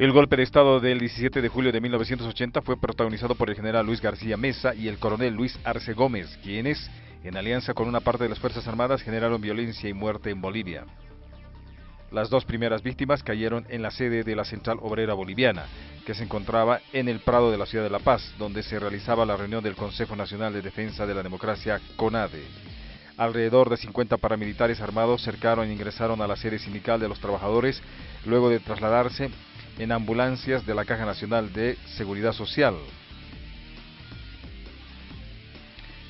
El golpe de Estado del 17 de julio de 1980 fue protagonizado por el general Luis García Mesa y el coronel Luis Arce Gómez, quienes, en alianza con una parte de las Fuerzas Armadas, generaron violencia y muerte en Bolivia. Las dos primeras víctimas cayeron en la sede de la Central Obrera Boliviana, que se encontraba en el Prado de la ciudad de La Paz, donde se realizaba la reunión del Consejo Nacional de Defensa de la Democracia, CONADE. Alrededor de 50 paramilitares armados cercaron e ingresaron a la sede sindical de los trabajadores, luego de trasladarse en ambulancias de la Caja Nacional de Seguridad Social.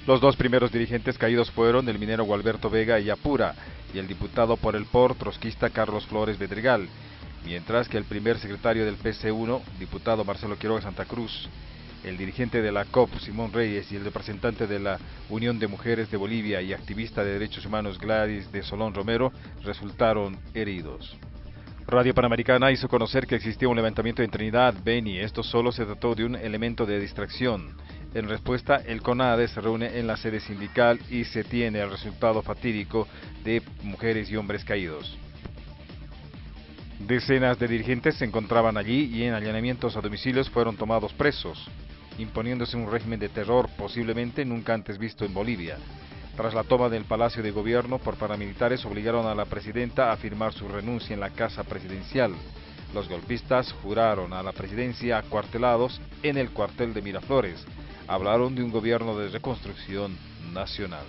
Los dos primeros dirigentes caídos fueron el minero Gualberto Vega y Apura y el diputado por el POR trotskista Carlos Flores Bedregal, mientras que el primer secretario del PC1, diputado Marcelo Quiroga Santa Cruz, el dirigente de la COP, Simón Reyes, y el representante de la Unión de Mujeres de Bolivia y activista de derechos humanos Gladys de Solón Romero resultaron heridos. Radio Panamericana hizo conocer que existía un levantamiento en Trinidad, Beni. Esto solo se trató de un elemento de distracción. En respuesta, el CONADE se reúne en la sede sindical y se tiene el resultado fatídico de mujeres y hombres caídos. Decenas de dirigentes se encontraban allí y en allanamientos a domicilios fueron tomados presos, imponiéndose un régimen de terror posiblemente nunca antes visto en Bolivia. Tras la toma del Palacio de Gobierno por paramilitares obligaron a la presidenta a firmar su renuncia en la Casa Presidencial. Los golpistas juraron a la presidencia acuartelados en el cuartel de Miraflores. Hablaron de un gobierno de reconstrucción nacional.